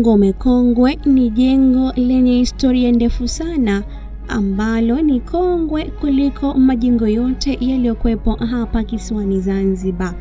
Ngome Kongwe ni jengo lenye historia ndefu sana ambalo ni kongwe kuliko majengo yote yaliyokuwepo hapa kisiwani Zanzibar.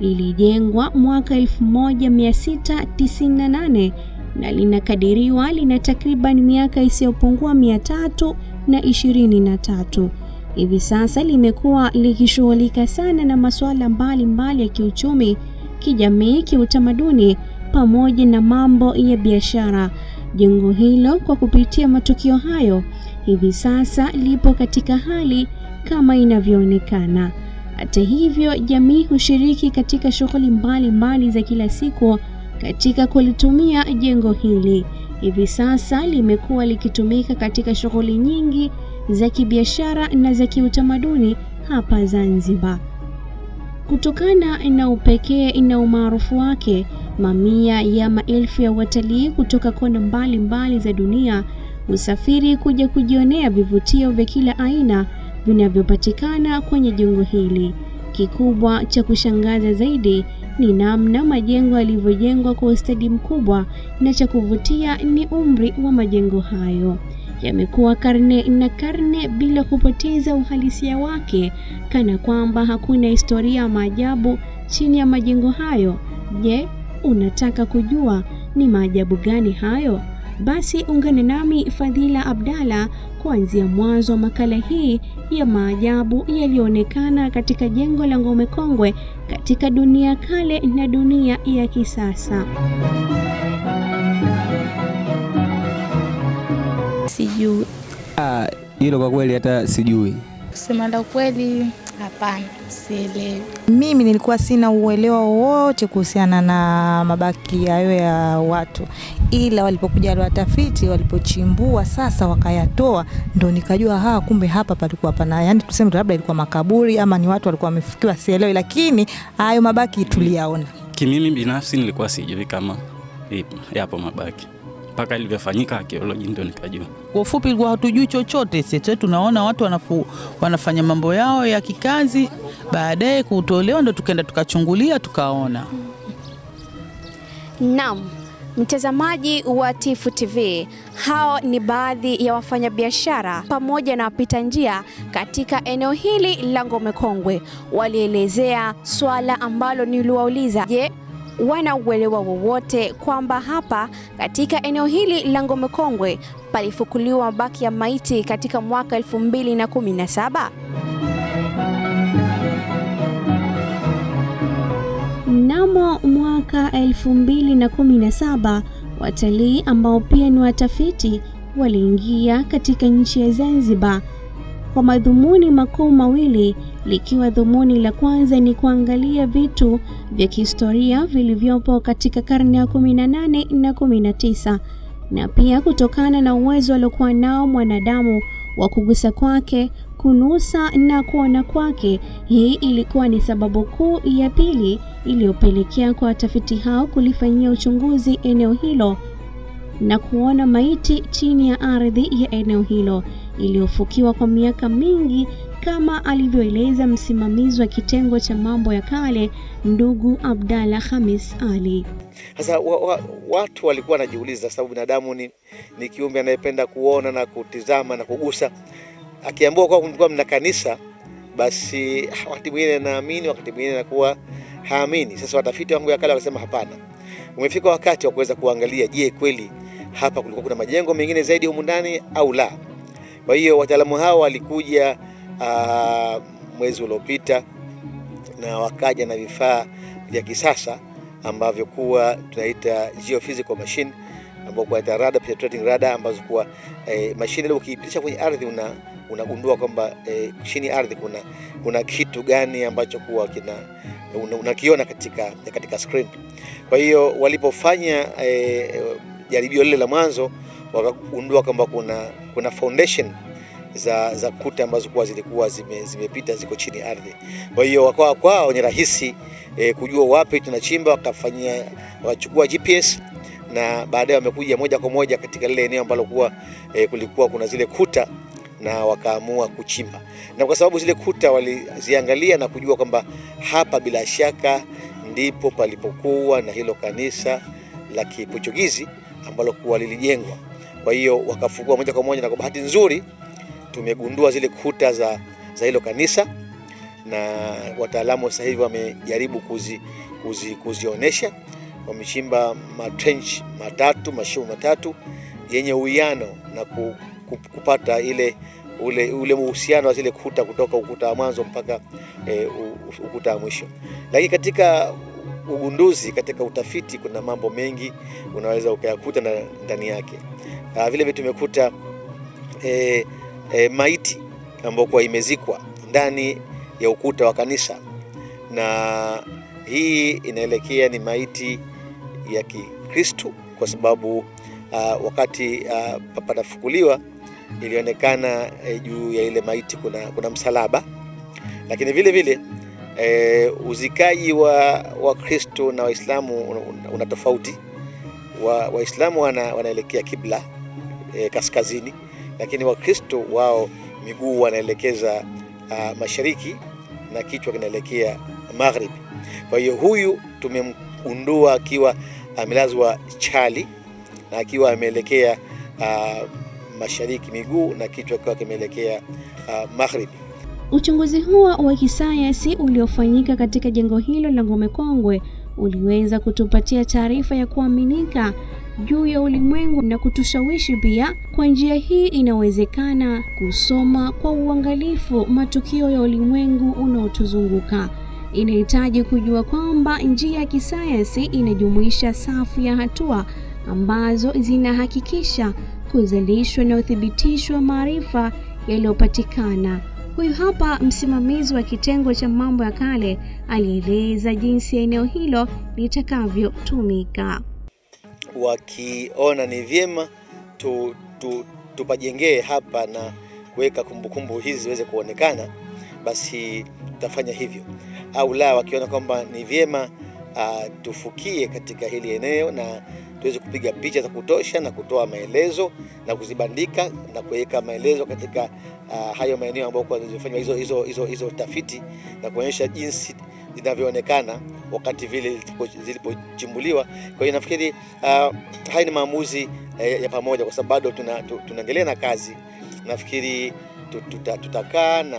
Lilijengwa mwaka 1698 na linakadiriwa lina takriban miaka isiyopungua mia tatu na ishirini na tatu. Hivi sasa limekuwa likishughulika sana na masuala mbalimbali ya kiuchumi, kijamii, kiutamaduni pamoja na mambo ya biashara. Jengo hilo kwa kupitia matukio hayo hivi sasa lipo katika hali kama inavyoonekana. Hata hivyo, jamii hushiriki katika shughuli mbalimbali za kila siku katika kulitumia jengo hili. Hivi sasa limekuwa likitumika katika shughuli nyingi za kibiashara na za kiutamaduni hapa Zanzibar. Kutokana na upekee na umaarufu wake, mamia ya maelfu ya watalii kutoka kona mbalimbali za dunia husafiri kuja kujionea vivutio vya kila aina vinavyopatikana kwenye jengo hili. Kikubwa cha kushangaza zaidi ni namna majengo yalivyojengwa kwa ustadi mkubwa, na cha kuvutia ni umri wa majengo hayo. Yamekuwa karne na karne bila kupoteza uhalisia wake, kana kwamba hakuna historia ya maajabu chini ya majengo hayo. Je, unataka kujua ni maajabu gani hayo? Basi ungane nami Fadhila Abdalla kuanzia mwanzo wa makala hii ya maajabu yaliyoonekana katika jengo la Ngome Kongwe katika dunia kale na dunia ya kisasa. Sijui Ah, hilo kwa kweli hata sijui. kusema la kweli, hapana, sielewi. Mimi nilikuwa sina uelewa wowote kuhusiana na mabaki hayo ya watu, ila walipokuja wale watafiti, walipochimbua sasa wakayatoa, ndo nikajua ha, kumbe hapa palikuwa pana, yani tuseme labda ilikuwa makaburi ama ni watu walikuwa wamefukiwa, sielewi, lakini hayo mabaki tuliyaona. Kimimi binafsi nilikuwa sijui kama yapo mabaki mpaka ilivyofanyika archaeology ndio nikajua. Kwa ufupi, ilikuwa hatujui chochote sisi, tunaona watu wanafu, wanafanya mambo yao ya kikazi, baadaye kutolewa ndo tukaenda tukachungulia tukaona. Naam, mtazamaji wa Tifu TV, hao ni baadhi ya wafanyabiashara pamoja na wapita njia katika eneo hili la Ngome Kongwe. Walielezea swala ambalo niliwauliza, je, wana uelewa wowote kwamba hapa katika eneo hili la Ngome Kongwe palifukuliwa mabaki ya maiti katika mwaka 2017? Mnamo mwaka 2017 watalii ambao pia ni watafiti waliingia katika nchi ya Zanzibar kwa madhumuni makuu mawili, likiwa dhumuni la kwanza ni kuangalia vitu vya kihistoria vilivyopo katika karne ya 18 na 19, na pia kutokana na uwezo aliokuwa nao mwanadamu wa kugusa kwake, kunusa na kuona kwake. Hii ilikuwa ni sababu kuu ya pili iliyopelekea kwa watafiti hao kulifanyia uchunguzi eneo hilo na kuona maiti chini ya ardhi ya eneo hilo iliyofukiwa kwa miaka mingi, kama alivyoeleza msimamizi wa kitengo cha mambo ya kale ndugu Abdalla hamis Ali. Sasa wa, wa, watu walikuwa wanajiuliza, sababu binadamu ni, ni kiumbe anayependa kuona na kutizama na kugusa. Akiambiwa kuwa kulikuwa mna kanisa, basi wakati mwingine naamini, wakati mwingine nakuwa haamini. Sasa watafiti wangu ya kale wakasema hapana, umefika wakati wa kuweza kuangalia, je, kweli hapa kulikuwa kuna majengo mengine zaidi humu ndani au la? Kwa hiyo wataalamu hao walikuja uh, mwezi uliopita na wakaja na vifaa vya kisasa ambavyo kuwa tunaita geophysical machine ambapo kwa radar penetrating radar ambazo kuwa eh, mashine ile ukiipitisha kwenye ardhi una unagundua kwamba eh, chini ardhi kuna kuna kitu gani ambacho kuwa kina unakiona una- katika katika screen. Kwa hiyo walipofanya eh, jaribio lile la mwanzo wakagundua kwamba kuna kuna foundation za, za kuta ambazo kuwa zilikuwa zime, zimepita ziko chini ardhi. Kwa hiyo wakawa kwao ni rahisi e, kujua wapi tunachimba, wakafanyia wakachukua GPS na baadaye wamekuja moja kwa moja katika lile eneo ambalo kuwa e, kulikuwa kuna zile kuta na wakaamua kuchimba, na kwa sababu zile kuta waliziangalia na kujua kwamba hapa bila shaka ndipo palipokuwa na hilo kanisa la Kiportugizi ambalo kuwa lilijengwa. Kwa hiyo wakafungua moja kwa moja, na kwa bahati nzuri tumegundua zile kuta za, za hilo kanisa na wataalamu sasa hivi wamejaribu kuzi, kuzi, kuzionyesha. Wamechimba matrench matatu mashimo matatu yenye uwiano na ku, ku, kupata ile ule ule uhusiano wa zile kuta kutoka ukuta wa mwanzo mpaka e, ukuta wa mwisho. Lakini katika ugunduzi, katika utafiti, kuna mambo mengi unaweza ukayakuta ndani yake. Vile vile tumekuta e, e, maiti ambayo kwa imezikwa ndani ya ukuta wa kanisa, na hii inaelekea ni maiti ya Kikristo kwa sababu uh, wakati uh, panafukuliwa ilionekana uh, juu ya ile maiti kuna, kuna msalaba, lakini vile vile eh, uzikaji wa Wakristo na Waislamu una, tofauti. Waislamu wa wana, wanaelekea kibla e, kaskazini, lakini Wakristo wao miguu wanaelekeza uh, mashariki na kichwa kinaelekea magharibi. Kwa hiyo huyu tumemgundua akiwa amelazwa chali na akiwa ameelekea uh, mashariki miguu na kichwa kikiwa kimeelekea uh, magharibi. Uchunguzi huo wa kisayansi uliofanyika katika jengo hilo la Ngome Kongwe uliweza kutupatia taarifa ya kuaminika juu ya ulimwengu na kutushawishi pia. Kwa njia hii inawezekana kusoma kwa uangalifu matukio ya ulimwengu unaotuzunguka. Inahitaji kujua kwamba njia ya kisayansi inajumuisha safu ya hatua ambazo zinahakikisha kuzalishwa na uthibitisho wa maarifa yaliyopatikana. Huyu hapa msimamizi wa kitengo cha mambo ya kale alieleza jinsi eneo hilo litakavyotumika. Wakiona ni vyema tu, tu, tupajengee hapa na kuweka kumbukumbu hizi ziweze kuonekana, basi tutafanya hivyo, au la, wakiona kwamba ni vyema uh, tufukie katika hili eneo na tuweze kupiga picha za kutosha na kutoa maelezo na kuzibandika na kuweka maelezo katika uh, hayo maeneo ambayo zilifanywa hizo, hizo, hizo, hizo tafiti na kuonyesha jinsi zinavyoonekana wakati vile zilipochimbuliwa. Kwa hiyo nafikiri uh, haya ni maamuzi uh, ya pamoja, kwa sababu bado tunaendelea tuna na kazi. Nafikiri tutakaa tuta, na,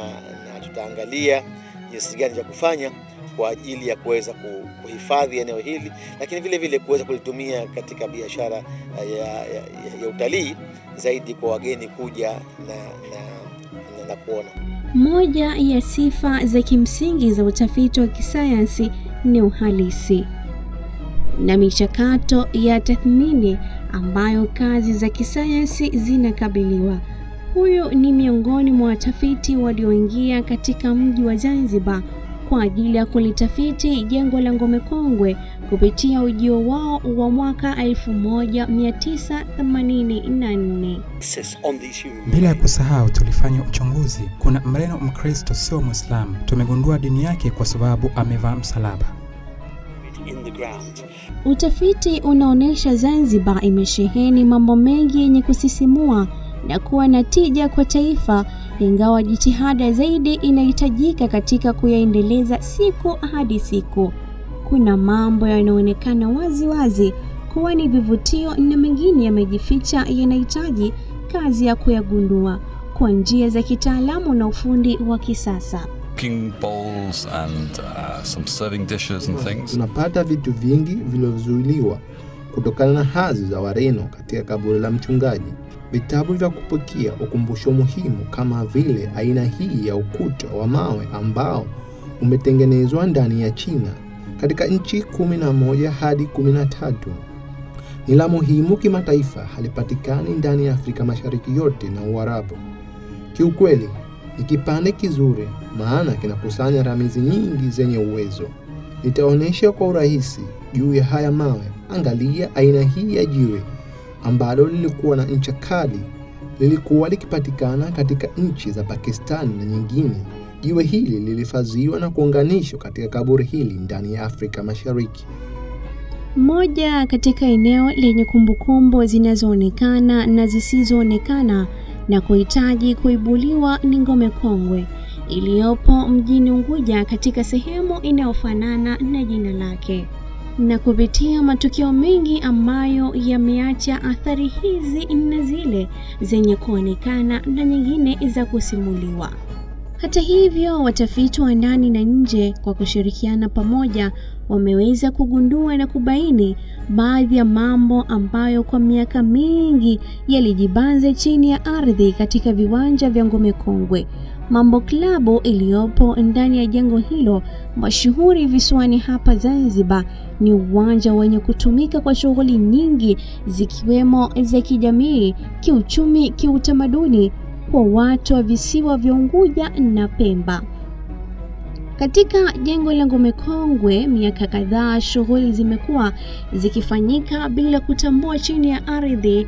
na tutaangalia jinsi gani cha kufanya kwa ajili ya kuweza kuhifadhi eneo hili, lakini vile vile kuweza kulitumia katika biashara ya, ya, ya, ya utalii zaidi kwa wageni kuja na, na, na, na kuona. Moja ya sifa za kimsingi za utafiti wa kisayansi ni uhalisi na michakato ya tathmini ambayo kazi za kisayansi zinakabiliwa. Huyu ni miongoni mwa watafiti walioingia katika mji wa Zanzibar kwa ajili ya kulitafiti jengo la Ngome Kongwe kupitia ujio wao wa mwaka 1984. Bila ya kusahau, tulifanya uchunguzi. Kuna mreno Mkristo sio Mwislamu, tumegundua dini yake kwa sababu amevaa msalaba. Utafiti unaonyesha Zanzibar imesheheni mambo mengi yenye kusisimua na kuwa na tija kwa taifa, ingawa jitihada zaidi inahitajika katika kuyaendeleza siku hadi siku. Kuna mambo yanayoonekana wazi wazi kuwa ni vivutio na mengine yamejificha, yanahitaji kazi ya kuyagundua kwa njia za kitaalamu na ufundi wa kisasa. bowls and uh, some serving dishes and things. Unapata vitu vingi vilivyozuiliwa kutokana na hazi za Wareno katika kaburi la mchungaji. Vitabu vya kupokea ukumbusho muhimu kama vile aina hii ya ukuta wa mawe ambao umetengenezwa ndani ya China katika nchi kumi na moja hadi kumi na tatu ni la muhimu kimataifa, halipatikani ndani ya Afrika Mashariki yote na Uarabu. Kiukweli ni kipande kizuri, maana kinakusanya ramizi nyingi zenye uwezo. Nitaonyesha kwa urahisi juu ya haya mawe. Angalia aina hii ya jiwe ambalo lilikuwa na ncha kali, lilikuwa likipatikana katika nchi za Pakistani na nyingine. Jiwe hili lilihifadhiwa na kuunganishwa katika kaburi hili ndani ya Afrika Mashariki. Moja katika eneo lenye kumbukumbu zinazoonekana na zisizoonekana na kuhitaji kuibuliwa ni Ngome Kongwe iliyopo mjini Unguja katika sehemu inayofanana na jina lake. Na kupitia matukio mengi ambayo yameacha athari hizi na zile zenye kuonekana na nyingine za kusimuliwa. Hata hivyo, watafiti wa ndani na nje kwa kushirikiana pamoja wameweza kugundua na kubaini baadhi ya mambo ambayo kwa miaka mingi yalijibanza chini ya ardhi katika viwanja vya Ngome Kongwe. Mambo klabu iliyopo ndani ya jengo hilo mashuhuri visiwani hapa Zanzibar ni uwanja wenye kutumika kwa shughuli nyingi zikiwemo za kijamii, kiuchumi, kiutamaduni kwa watu wa visiwa vya Unguja na Pemba. Katika jengo la Ngome Kongwe, miaka kadhaa shughuli zimekuwa zikifanyika bila kutambua chini ya ardhi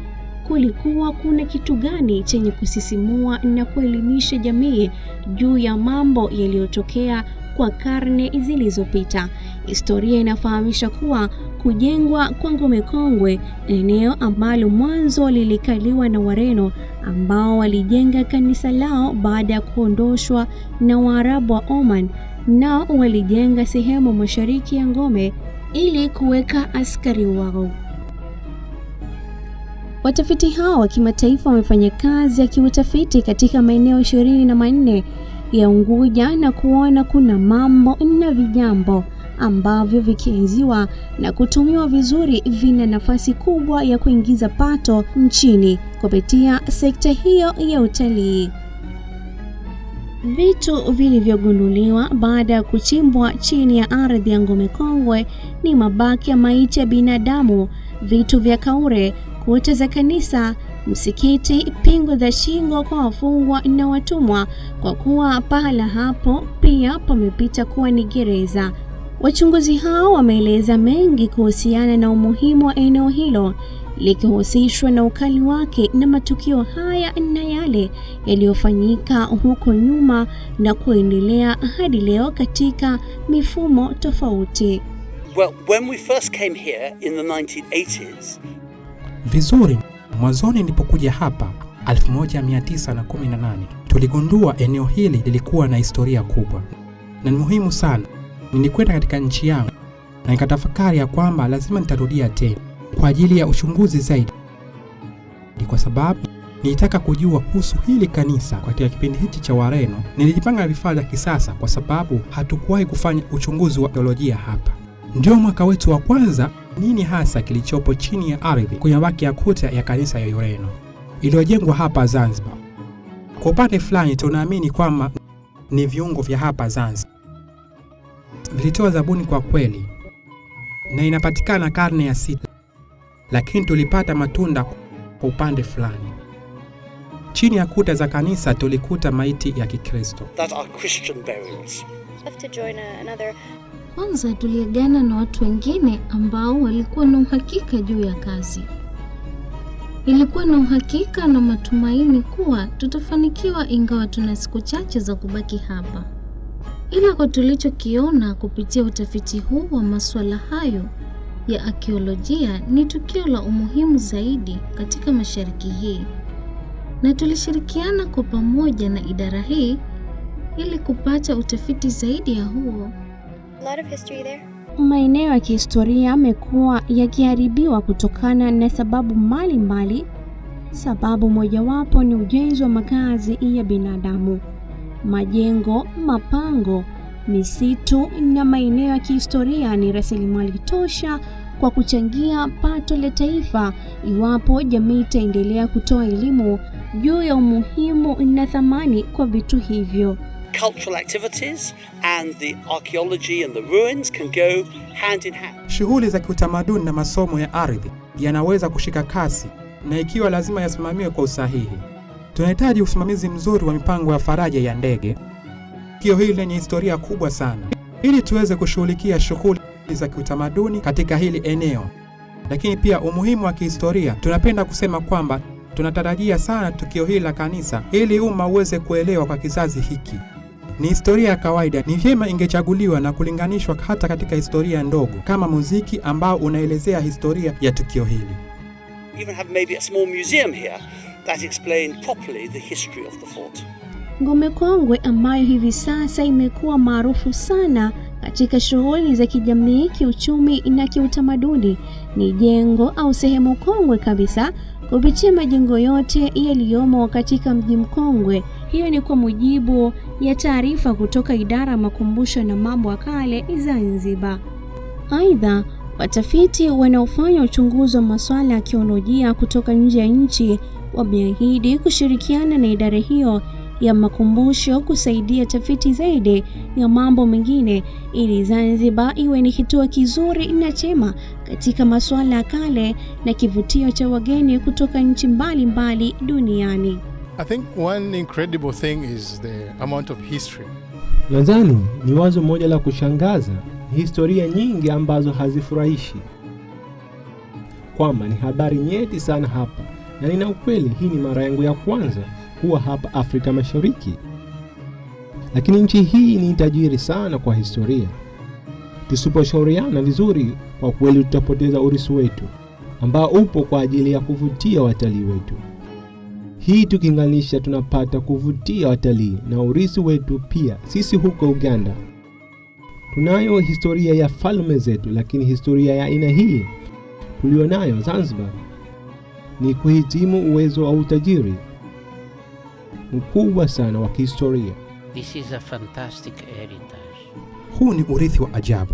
kulikuwa kuna kitu gani chenye kusisimua na kuelimisha jamii juu ya mambo yaliyotokea kwa karne zilizopita. Historia inafahamisha kuwa kujengwa kwa Ngome Kongwe, eneo ambalo mwanzo lilikaliwa na Wareno ambao walijenga kanisa lao baada ya kuondoshwa na Waarabu wa Oman, nao walijenga sehemu mashariki ya Ngome ili kuweka askari wao. Watafiti hao wa kimataifa wamefanya kazi ya kiutafiti katika maeneo ishirini na manne ya Unguja na kuona kuna mambo na vijambo ambavyo vikienziwa na kutumiwa vizuri vina nafasi kubwa ya kuingiza pato nchini kupitia sekta hiyo ya utalii. Vitu vilivyogunduliwa baada ya kuchimbwa chini ya ardhi ya Ngome Kongwe ni mabaki ya maiti ya binadamu, vitu vya kaure, kuta za kanisa, msikiti, pingu za shingo kwa wafungwa na watumwa, kwa kuwa pahala hapo pia pamepita kuwa ni gereza. Wachunguzi hao wameeleza mengi kuhusiana na umuhimu wa eneo hilo likihusishwa na ukali wake na matukio haya na yale yaliyofanyika huko nyuma na kuendelea hadi leo katika mifumo tofauti. Well, when we first came here in the 1980s, Vizuri, mwanzoni nilipokuja hapa 1918 tuligundua eneo hili lilikuwa na historia kubwa na ni muhimu sana. Nilikwenda katika nchi yangu na nikatafakari ya kwamba lazima nitarudia tena kwa ajili ya uchunguzi zaidi, kwa sababu nilitaka kujua kuhusu hili kanisa katika kipindi hichi cha Wareno. Nilijipanga vifaa vya kisasa kwa sababu hatukuwahi kufanya uchunguzi wa teolojia hapa. Ndio mwaka wetu wa kwanza. Nini hasa kilichopo chini ya ardhi kwenye mabaki ya kuta ya kanisa ya Ureno iliyojengwa hapa Zanzibar? Kwa upande fulani tunaamini kwamba ni viungo vya hapa Zanzibar, vilitoa zabuni kwa kweli, na inapatikana karne ya sita, lakini tulipata matunda kwa upande fulani. Chini ya kuta za kanisa tulikuta maiti ya Kikristo. Kwanza tuliagana na watu wengine ambao walikuwa na uhakika juu ya kazi. Ilikuwa na uhakika na matumaini kuwa tutafanikiwa, ingawa tuna siku chache za kubaki hapa. Ila kwa tulichokiona kupitia utafiti huu wa masuala hayo ya akiolojia, ni tukio la umuhimu zaidi katika mashariki hii, na tulishirikiana kwa pamoja na idara hii ili kupata utafiti zaidi ya huo. Maeneo ya kihistoria yamekuwa yakiharibiwa kutokana na sababu mbalimbali mbali. Sababu mojawapo ni ujenzi wa makazi ya binadamu, majengo, mapango, misitu na maeneo ya kihistoria ni rasilimali tosha kwa kuchangia pato la taifa iwapo jamii itaendelea kutoa elimu juu ya umuhimu na thamani kwa vitu hivyo. Cultural activities and the archaeology and the ruins can go hand in hand. Shughuli za kiutamaduni na masomo ya ardhi yanaweza kushika kasi na ikiwa lazima yasimamiwe kwa usahihi. Tunahitaji usimamizi mzuri wa mipango ya faraja ya ndege, tukio hili lenye historia kubwa sana, ili tuweze kushughulikia shughuli za kiutamaduni katika hili eneo. Lakini pia umuhimu wa kihistoria, tunapenda kusema kwamba tunatarajia sana tukio hili la kanisa ili umma uweze kuelewa kwa kizazi hiki. Ni historia ya kawaida, ni vyema ingechaguliwa na kulinganishwa hata katika historia ndogo kama muziki ambao unaelezea historia ya tukio hili. Even have maybe a small museum here that explained properly the history of the fort. Ngome Kongwe ambayo hivi sasa imekuwa maarufu sana katika shughuli za kijamii, kiuchumi na kiutamaduni ni jengo au sehemu kongwe kabisa kupitia majengo yote yaliyomo katika mji mkongwe. Hiyo ni kwa mujibu ya taarifa kutoka idara ya makumbusho na mambo ya kale Zanzibar. Aidha, watafiti wanaofanya uchunguzi wa masuala ya kiolojia kutoka nje ya nchi wameahidi kushirikiana na idara hiyo ya makumbusho kusaidia tafiti zaidi ya mambo mengine ili Zanzibar iwe ni kituo kizuri na chema katika masuala ya kale na kivutio cha wageni kutoka nchi mbalimbali duniani. I think one incredible thing is the amount of history. Nadhani ni wazo moja la kushangaza, historia nyingi ambazo hazifurahishi, kwamba ni habari nyeti sana hapa, na nina ukweli, hii ni mara yangu ya kwanza kuwa hapa Afrika Mashariki, lakini nchi hii ni tajiri sana kwa historia. Tusiposhauriana vizuri, kwa kweli tutapoteza urithi wetu ambao upo kwa ajili ya kuvutia watalii wetu. Hii tukilinganisha, tunapata kuvutia watalii na urithi wetu pia. Sisi huko Uganda tunayo historia ya falme zetu, lakini historia ya aina hii tulionayo Zanzibar ni kuhitimu uwezo wa utajiri mkubwa sana wa kihistoria. This is a fantastic heritage. Huu ni urithi wa ajabu.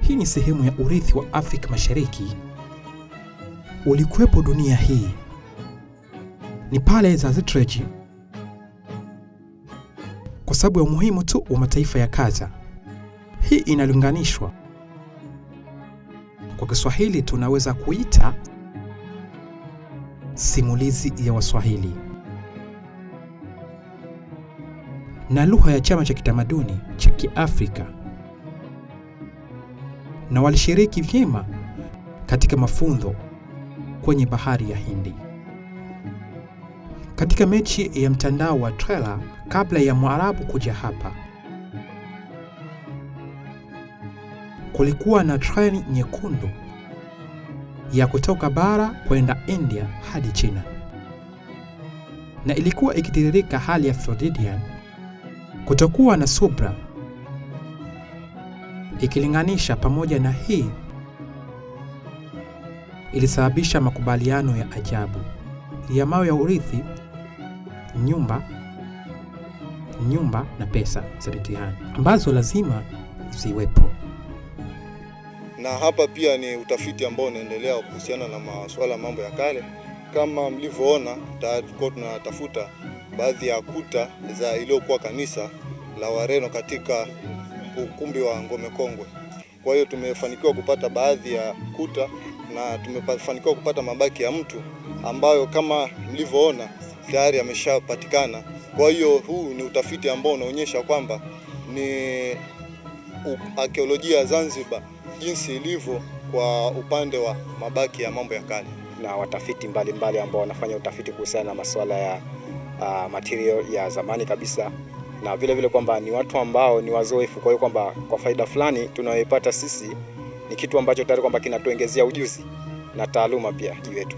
Hii ni sehemu ya urithi wa Afrika Mashariki ulikuwepo dunia hii. Ni pale za Zetreji kwa sababu ya umuhimu tu wa mataifa ya Kaza. Hii inalinganishwa kwa Kiswahili, tunaweza kuita simulizi ya Waswahili na lugha ya chama cha kitamaduni cha Kiafrika, na walishiriki vyema katika mafunzo kwenye bahari ya Hindi. Katika mechi ya mtandao wa Trela kabla ya Mwarabu kuja hapa, kulikuwa na treni nyekundu ya kutoka bara kwenda India hadi China, na ilikuwa ikitiririka hali ya Floridian kutokuwa na subra ikilinganisha. Pamoja na hii, ilisababisha makubaliano ya ajabu ya mawe ya urithi, nyumba nyumba na pesa za mitihani ambazo lazima ziwepo. Na hapa pia ni utafiti ambao unaendelea kuhusiana na masuala mambo ya kale. Kama mlivyoona, tulikuwa tunatafuta baadhi ya kuta za iliyokuwa kanisa la Wareno katika ukumbi wa Ngome Kongwe. Kwa hiyo tumefanikiwa kupata baadhi ya kuta na tumefanikiwa kupata mabaki ya mtu ambayo kama mlivyoona tayari ameshapatikana. Kwa hiyo huu ni utafiti ambao unaonyesha kwamba ni arkeolojia ya Zanzibar jinsi ilivyo kwa upande wa mabaki ya mambo ya kale, na watafiti mbalimbali ambao wanafanya utafiti kuhusiana na masuala ya uh, material ya zamani kabisa, na vile vile kwamba ni watu ambao ni wazoefu. Kwa hiyo kwamba kwa faida fulani tunayoipata sisi ni kitu ambacho tayari kwamba kinatuongezea ujuzi na taaluma pia yetu.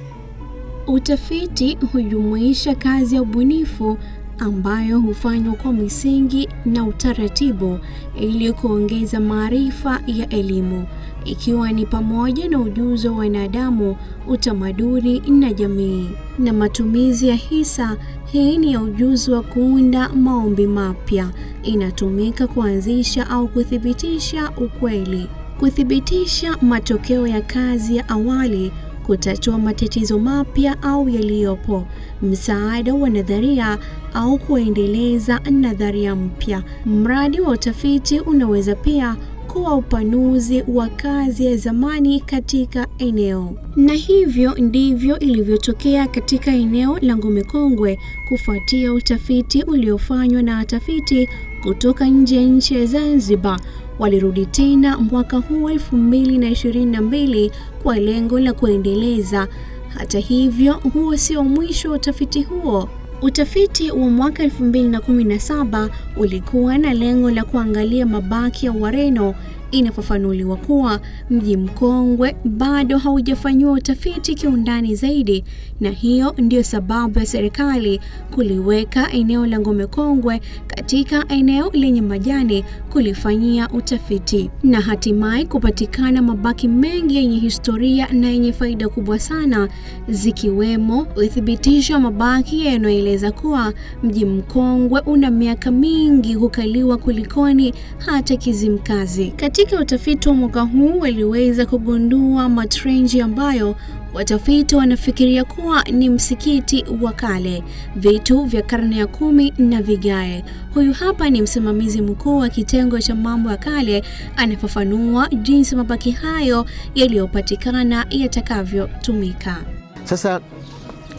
Utafiti hujumuisha kazi ya ubunifu ambayo hufanywa kwa misingi na utaratibu ili kuongeza maarifa ya elimu, ikiwa ni pamoja na ujuzi wa wanadamu, utamaduni na jamii, na matumizi ya hisa. Hii ni ya ujuzi wa kuunda maombi mapya, inatumika kuanzisha au kuthibitisha ukweli, kuthibitisha matokeo ya kazi ya awali kutatua matatizo mapya au yaliyopo, msaada wa nadharia au kuendeleza nadharia mpya. Mradi wa utafiti unaweza pia kuwa upanuzi wa kazi ya zamani katika eneo, na hivyo ndivyo ilivyotokea katika eneo la Ngome Kongwe kufuatia utafiti uliofanywa na watafiti kutoka nje ya nchi ya Zanzibar. Walirudi tena mwaka huu 2022 kwa lengo la kuendeleza. Hata hivyo, huo sio mwisho wa utafiti huo. Utafiti wa mwaka 2017 ulikuwa na lengo la kuangalia mabaki ya Wareno inafafanuliwa kuwa mji mkongwe bado haujafanyiwa utafiti kiundani zaidi, na hiyo ndiyo sababu ya serikali kuliweka eneo la Ngome Kongwe katika eneo lenye majani kulifanyia utafiti na hatimaye kupatikana mabaki mengi yenye historia na yenye faida kubwa sana, zikiwemo uthibitisho wa mabaki yanayoeleza kuwa mji mkongwe una miaka mingi hukaliwa kulikoni hata Kizimkazi. Katika utafiti wa mwaka huu waliweza kugundua matrenji ambayo watafiti wanafikiria kuwa ni msikiti wa kale, vitu vya karne ya kumi na vigae. Huyu hapa ni msimamizi mkuu wa kitengo cha mambo ya kale, anafafanua jinsi mabaki hayo yaliyopatikana yatakavyotumika. Sasa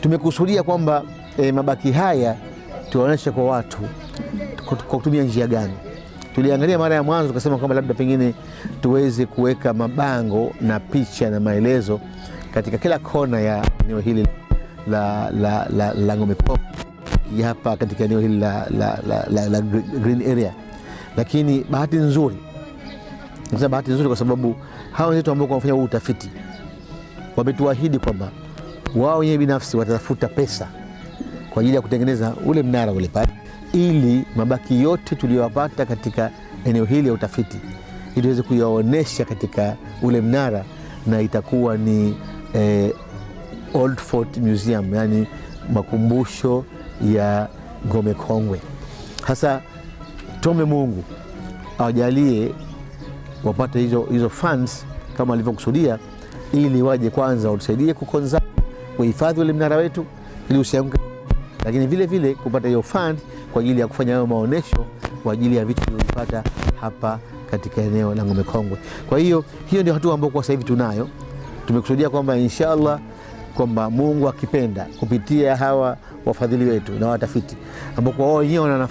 tumekusudia kwamba e, mabaki haya tuwaonyeshe kwa watu kwa kutumia njia gani. Tuliangalia mara ya mwanzo tukasema kwamba labda pengine tuweze kuweka mabango na picha na maelezo katika kila kona ya eneo hili la, la, la, la Ngome Pop hapa katika eneo hili la, la, la, la, la green area, lakini bahati nzuri, nasema bahati nzuri kwa sababu hawa wenzetu ambao wanafanya huu utafiti wametuahidi kwamba wao wenyewe binafsi watatafuta pesa kwa ajili ya kutengeneza ule mnara ule pale, ili mabaki yote tuliyowapata katika eneo hili ya utafiti ili tuweze kuyaonesha katika ule mnara, na itakuwa ni eh, Old Fort Museum, yani makumbusho ya Ngome Kongwe. Hasa tuombe Mungu awajalie wapate hizo, hizo funds kama alivyokusudia, ili waje kwanza watusaidie kukonza kuhifadhi ule mnara wetu ili usianguke, lakini vile vile kupata hiyo fund kwa ajili ya kufanya hayo maonesho kwa ajili ya vitu vilivyopata hapa katika eneo la Ngome Kongwe. Kwa hiyo hiyo ndio hatua ambayo kwa sasa hivi tunayo. Tumekusudia kwamba inshallah kwamba Mungu akipenda kupitia hawa wafadhili wetu na watafiti ambao kwa wao wenyewe wana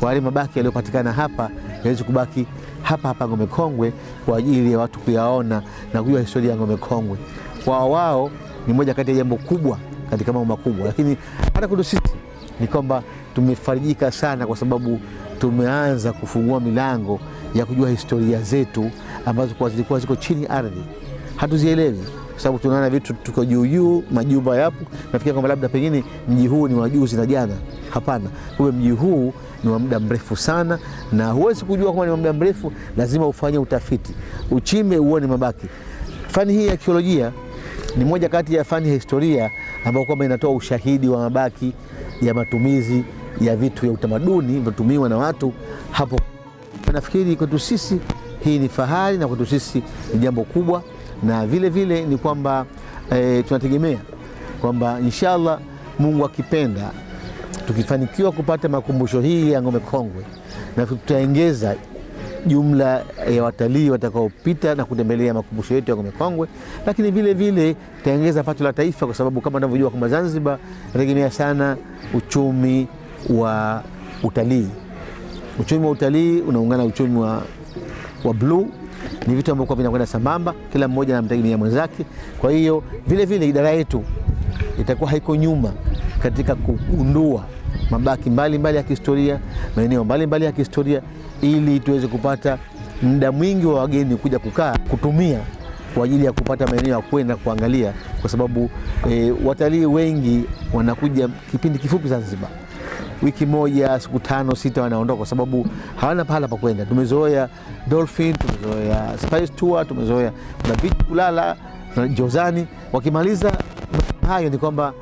kwa yale mabaki yaliyopatikana hapa yaweze kubaki hapa hapa Ngome Kongwe kwa ajili ya watu kuyaona na kujua historia ya Ngome Kongwe. Kwa wao ni moja kati ya jambo kubwa katika mambo makubwa, lakini hata kwetu sisi ni kwamba tumefarijika sana kwa sababu tumeanza kufungua milango ya kujua historia zetu ambazo kwa zilikuwa ziko chini ardhi, hatuzielewi kwa sababu tunaona vitu tuko juu juu, majumba yapo, nafikiria kwamba labda pengine mji huu ni wa juzi na jana. Hapana, kumbe mji huu ni wa muda mrefu sana, na huwezi kujua kama ni wa muda mrefu, lazima ufanye utafiti, uchime uone mabaki. Fani hii ya arkeolojia ni moja kati ya fani ya historia ambayo kwamba inatoa ushahidi wa mabaki ya matumizi ya vitu vya utamaduni vinatumiwa na watu hapo. Nafikiri kwetu sisi hii ni fahari na kwetu sisi ni jambo kubwa, na vile vile ni kwamba e, tunategemea kwamba inshallah Mungu akipenda tukifanikiwa kupata makumbusho hii ya Ngome Kongwe na tutaongeza jumla ya watalii watakaopita na kutembelea makumbusho yetu ya Ngome Kongwe, lakini vile vile itaongeza pato la taifa, kwa sababu kama unavyojua kwamba Zanzibar inategemea sana uchumi wa utalii. Uchumi wa utalii unaungana uchumi wa, wa bluu ni vitu ambavyo vinakwenda sambamba, kila mmoja anamtegemea mwenzake. Kwa hiyo vile vile idara yetu itakuwa haiko nyuma katika kugundua mabaki mbalimbali mbali ya kihistoria, maeneo mbalimbali ya kihistoria, ili tuweze kupata muda mwingi wa wageni kuja kukaa kutumia kwa ajili ya kupata maeneo ya kwenda kuangalia, kwa sababu e, watalii wengi wanakuja kipindi kifupi Zanzibar, wiki moja, siku tano sita, wanaondoka kwa sababu hawana pahala pa kwenda. Tumezoea dolphin, tumezoea spice tour, tumezoea na beach kulala na Jozani. Wakimaliza hayo ni kwamba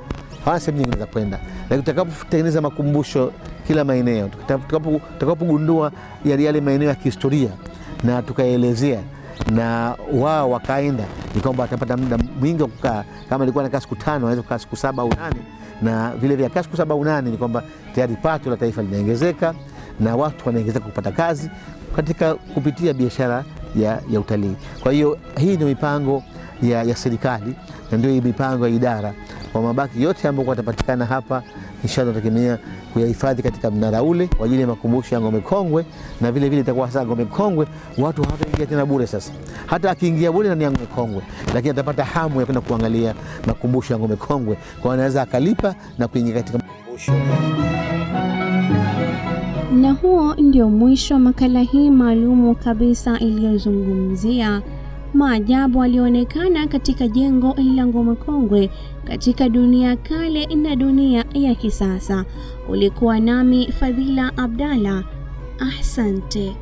hawana sehemu nyingine za kwenda, lakini tutakapotengeneza makumbusho kila maeneo, tutakapogundua yale yale maeneo ya kihistoria na tukaelezea na wao wakaenda, ni kwamba watapata muda mwingi wa kukaa. Kama ilikuwa nakaa siku tano, wanaweza kukaa siku saba au nane, na vile vile kaa siku saba au nane, ni kwamba tayari pato la taifa linaongezeka na watu wanaongezeka kupata kazi katika kupitia biashara ya, ya utalii. Kwa hiyo hii ndio mipango ya, ya serikali na ndio mipango ya idara kwa mabaki yote ambayo yatapatikana hapa, inshallah tutategemea kuyahifadhi katika mnara ule kwa ajili ya makumbusho ya Ngome Kongwe, na vile vile itakuwa sasa Ngome Kongwe watu hawataingia tena bure. Sasa hata akiingia bure ndani ya Ngome Kongwe, lakini atapata hamu ya kwenda kuangalia makumbusho ya Ngome Kongwe, kwa anaweza akalipa na kuingia katika makumbusho. Na huo ndio mwisho wa makala hii maalumu kabisa iliyozungumzia maajabu alionekana katika jengo la Ngome Kongwe katika dunia kale na dunia ya kisasa. Ulikuwa nami Fadhila Abdalla. Asante.